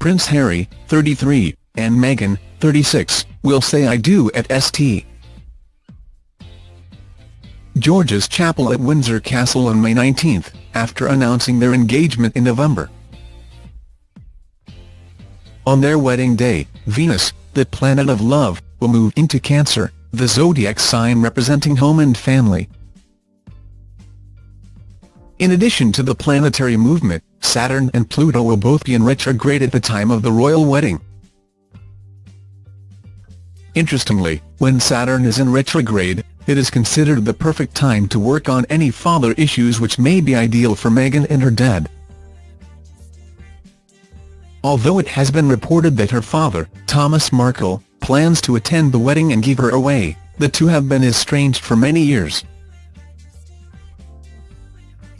Prince Harry, 33, and Meghan, 36, will say I do at St. George's Chapel at Windsor Castle on May 19, after announcing their engagement in November. On their wedding day, Venus, the planet of love, will move into Cancer, the zodiac sign representing home and family. In addition to the planetary movement, Saturn and Pluto will both be in retrograde at the time of the royal wedding. Interestingly, when Saturn is in retrograde, it is considered the perfect time to work on any father issues which may be ideal for Meghan and her dad. Although it has been reported that her father, Thomas Markle, plans to attend the wedding and give her away, the two have been estranged for many years.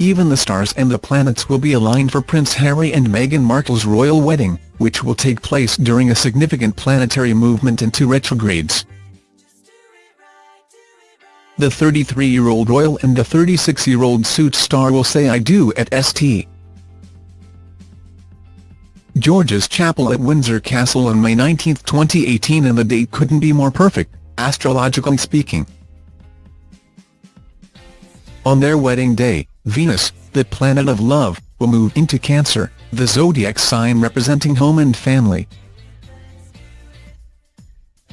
Even the stars and the planets will be aligned for Prince Harry and Meghan Markle's royal wedding, which will take place during a significant planetary movement into retrogrades. The 33-year-old royal and the 36-year-old suit star will say I do at St. George's Chapel at Windsor Castle on May 19, 2018 and the date couldn't be more perfect, astrologically speaking. On their wedding day, Venus, the planet of love, will move into Cancer, the zodiac sign representing home and family.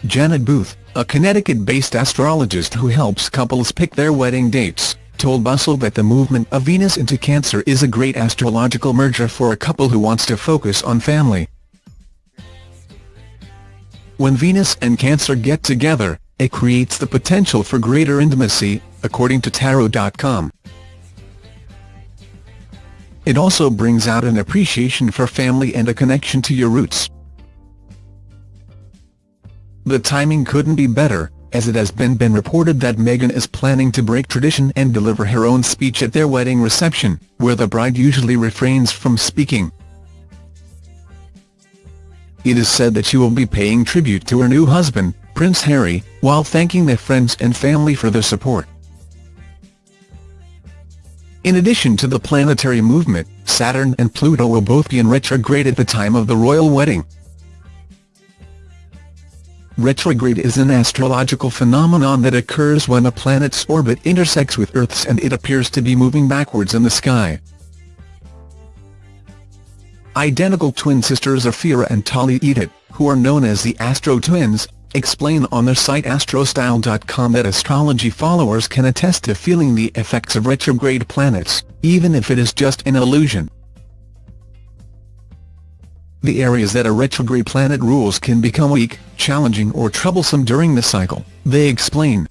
Janet Booth, a Connecticut-based astrologist who helps couples pick their wedding dates, told Bustle that the movement of Venus into Cancer is a great astrological merger for a couple who wants to focus on family. When Venus and Cancer get together, it creates the potential for greater intimacy, according to Tarot.com. It also brings out an appreciation for family and a connection to your roots. The timing couldn't be better, as it has been been reported that Meghan is planning to break tradition and deliver her own speech at their wedding reception, where the bride usually refrains from speaking. It is said that she will be paying tribute to her new husband, Prince Harry, while thanking their friends and family for their support. In addition to the planetary movement, Saturn and Pluto will both be in retrograde at the time of the royal wedding. Retrograde is an astrological phenomenon that occurs when a planet's orbit intersects with Earth's and it appears to be moving backwards in the sky. Identical twin sisters Ophira and Tali Edut, who are known as the Astro Twins, explain on their site astrostyle.com that astrology followers can attest to feeling the effects of retrograde planets, even if it is just an illusion. The areas that a retrograde planet rules can become weak, challenging or troublesome during the cycle, they explain.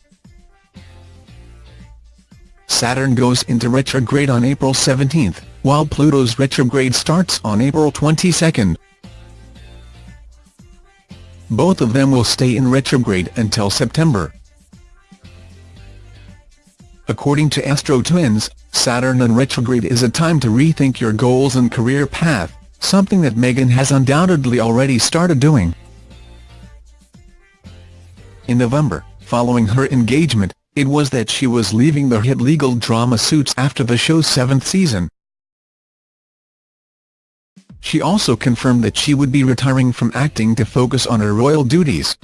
Saturn goes into retrograde on April 17, while Pluto's retrograde starts on April 22. Both of them will stay in retrograde until September. According to Astro Twins, Saturn in retrograde is a time to rethink your goals and career path, something that Meghan has undoubtedly already started doing. In November, following her engagement, it was that she was leaving the hit legal drama Suits after the show's seventh season. She also confirmed that she would be retiring from acting to focus on her royal duties.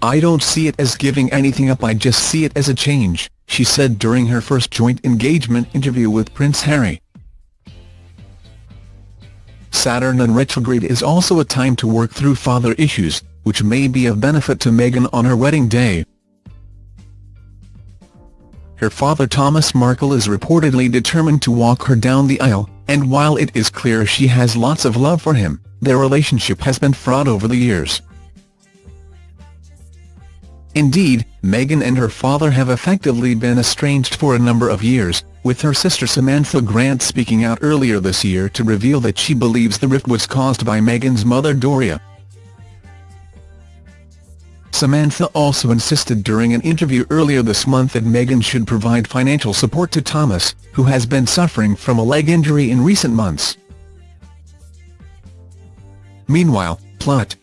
I don't see it as giving anything up I just see it as a change, she said during her first joint engagement interview with Prince Harry. Saturn in retrograde is also a time to work through father issues, which may be of benefit to Meghan on her wedding day. Her father Thomas Markle is reportedly determined to walk her down the aisle, and while it is clear she has lots of love for him, their relationship has been fraught over the years. Indeed, Meghan and her father have effectively been estranged for a number of years, with her sister Samantha Grant speaking out earlier this year to reveal that she believes the rift was caused by Meghan's mother Doria. Samantha also insisted during an interview earlier this month that Meghan should provide financial support to Thomas, who has been suffering from a leg injury in recent months. Meanwhile, Plot,